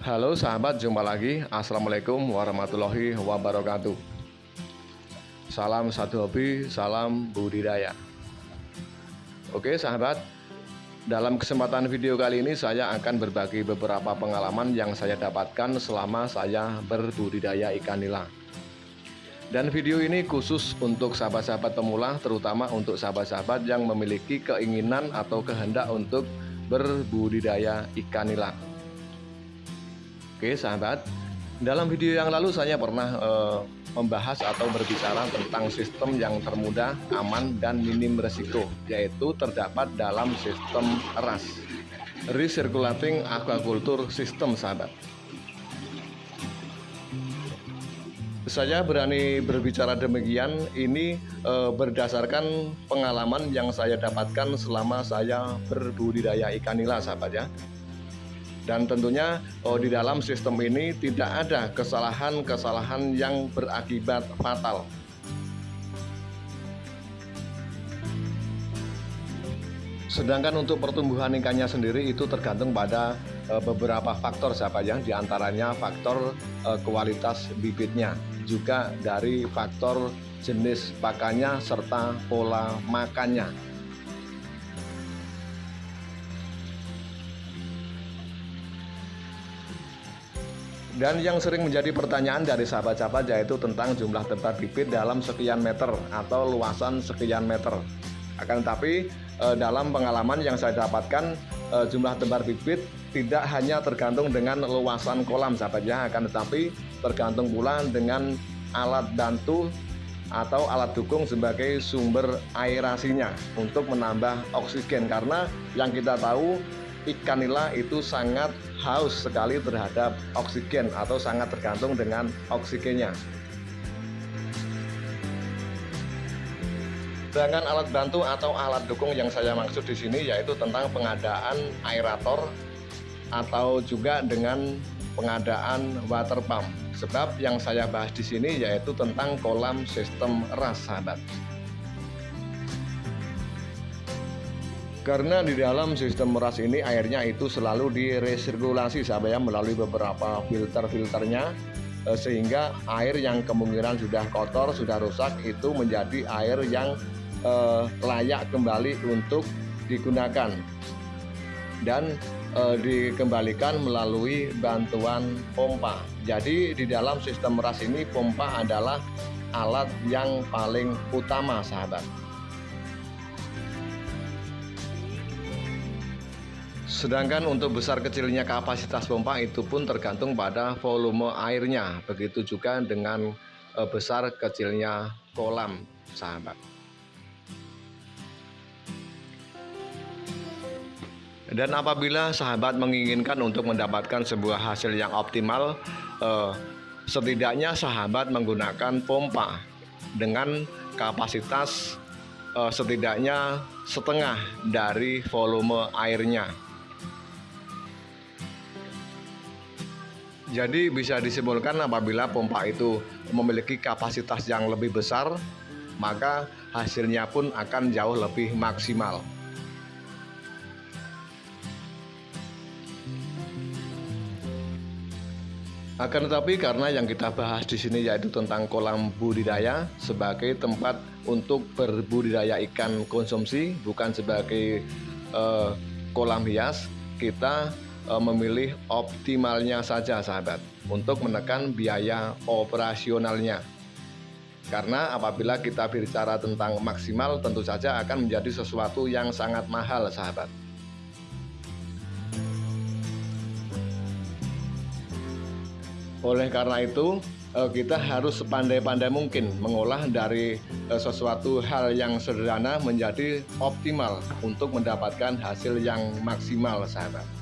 Halo sahabat, jumpa lagi. Assalamualaikum warahmatullahi wabarakatuh. Salam satu hobi, salam budidaya. Oke sahabat, dalam kesempatan video kali ini saya akan berbagi beberapa pengalaman yang saya dapatkan selama saya berbudidaya ikan nila. Dan video ini khusus untuk sahabat-sahabat pemula, terutama untuk sahabat-sahabat yang memiliki keinginan atau kehendak untuk berbudidaya ikan nila. Oke sahabat, dalam video yang lalu saya pernah uh, membahas atau berbicara tentang sistem yang termudah, aman, dan minim resiko, yaitu terdapat dalam sistem RAS, Recirculating Aquaculture System sahabat. Saya berani berbicara demikian ini e, berdasarkan pengalaman yang saya dapatkan selama saya berbudidaya ikan nila sahabat ya dan tentunya oh, di dalam sistem ini tidak ada kesalahan-kesalahan yang berakibat fatal. Sedangkan untuk pertumbuhan ikannya sendiri itu tergantung pada e, beberapa faktor siapa yang di antaranya faktor e, kualitas bibitnya, juga dari faktor jenis pakannya serta pola makannya. Dan yang sering menjadi pertanyaan dari sahabat-sahabat yaitu tentang jumlah tempat bibit dalam sekian meter atau luasan sekian meter. Akan tetapi eh, dalam pengalaman yang saya dapatkan eh, jumlah tempat bibit tidak hanya tergantung dengan luasan kolam sahabat ya, akan tetapi tergantung pula dengan alat bantu atau alat dukung sebagai sumber aerasinya untuk menambah oksigen karena yang kita tahu ikan nila itu sangat haus sekali terhadap oksigen atau sangat tergantung dengan oksigennya. Sedangkan alat bantu atau alat dukung yang saya maksud di sini yaitu tentang pengadaan aerator atau juga dengan pengadaan water pump. Sebab yang saya bahas di sini yaitu tentang kolam sistem ras sahabat. Karena di dalam sistem meras ini airnya itu selalu diresirkulasi sahabat ya melalui beberapa filter-filternya eh, sehingga air yang kemungkinan sudah kotor, sudah rusak itu menjadi air yang eh, layak kembali untuk digunakan dan eh, dikembalikan melalui bantuan pompa. Jadi di dalam sistem meras ini pompa adalah alat yang paling utama sahabat. Sedangkan untuk besar kecilnya kapasitas pompa itu pun tergantung pada volume airnya. Begitu juga dengan e, besar kecilnya kolam, sahabat. Dan apabila sahabat menginginkan untuk mendapatkan sebuah hasil yang optimal, eh, setidaknya sahabat menggunakan pompa dengan kapasitas eh, setidaknya setengah dari volume airnya. Jadi bisa disimpulkan apabila pompa itu memiliki kapasitas yang lebih besar, maka hasilnya pun akan jauh lebih maksimal. Akan tetapi karena yang kita bahas di sini yaitu tentang kolam budidaya sebagai tempat untuk berbudidaya ikan konsumsi, bukan sebagai uh, kolam hias, kita memilih optimalnya saja sahabat untuk menekan biaya operasionalnya. Karena apabila kita bicara tentang maksimal tentu saja akan menjadi sesuatu yang sangat mahal sahabat. Oleh karena itu e, kita harus sepandai-pandai mungkin mengolah dari e, sesuatu hal yang sederhana menjadi optimal untuk mendapatkan hasil yang maksimal sahabat.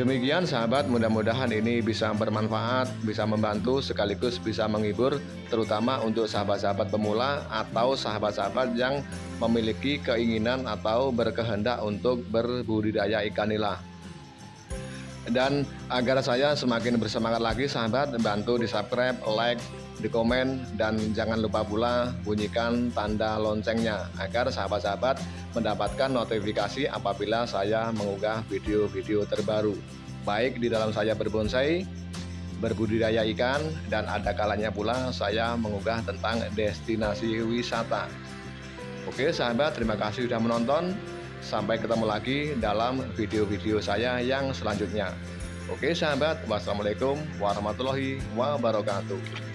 Demikian sahabat, mudah-mudahan ini bisa bermanfaat, bisa membantu sekaligus bisa menghibur terutama untuk sahabat-sahabat pemula atau sahabat-sahabat yang memiliki keinginan atau berkehendak untuk berbudidaya ikan nila. Dan agar saya semakin bersemangat lagi sahabat, bantu di subscribe, like, di komen dan jangan lupa pula bunyikan tanda loncengnya agar sahabat-sahabat mendapatkan notifikasi apabila saya mengunggah video-video terbaru. Baik di dalam saya berbonsai berbudidaya ikan dan ada kalanya pula saya mengunggah tentang destinasi wisata. Oke sahabat terima kasih sudah menonton. Sampai ketemu lagi dalam video-video saya yang selanjutnya. Oke sahabat, wassalamualaikum warahmatullahi wabarakatuh.